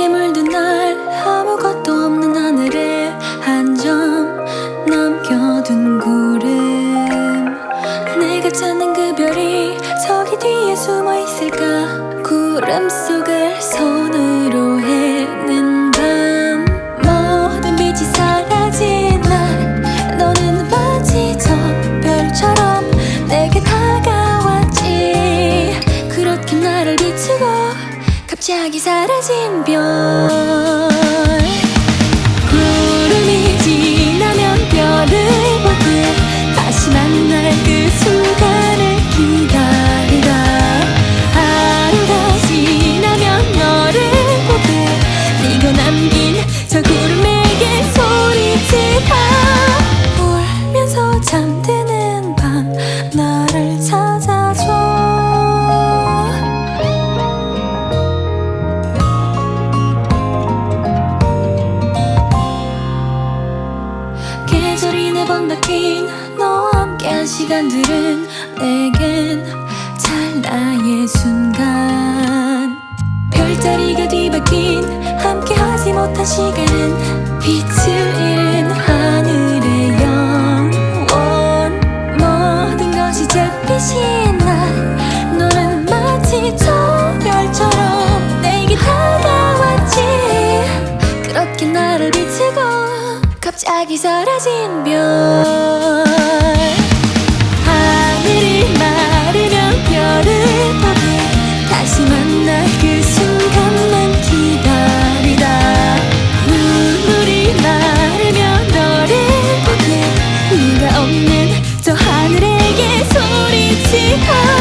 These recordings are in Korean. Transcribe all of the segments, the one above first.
깊게 물든 날 아무것도 없는 하늘에 한 점 남겨둔 구름. 내가 찾는 그 별이 저기 뒤에 숨어 있을까? 구름 속을 손으로 갑자기 사라진 별 네번 바뀐 너와 함께한 시간들은 내겐 찰나의 순간. 별자리가 뒤바뀐 함께하지 못한 시간은 빛을 잃은 갑자기 사라진 별. 하늘이 마르면 별을 보듯 다시 만날 그 순간만 기다리다. 눈물이 마르면 너를 보듯 네가 없는 저 하늘에게 소리치다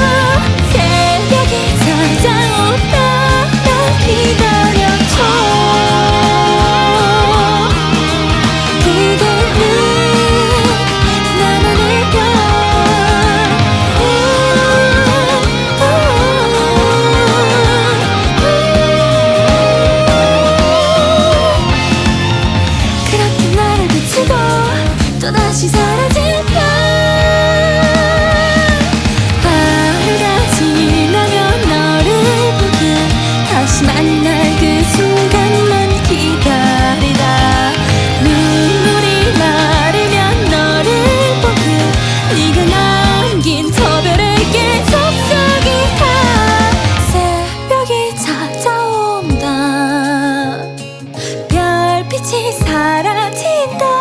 같이 사라진다.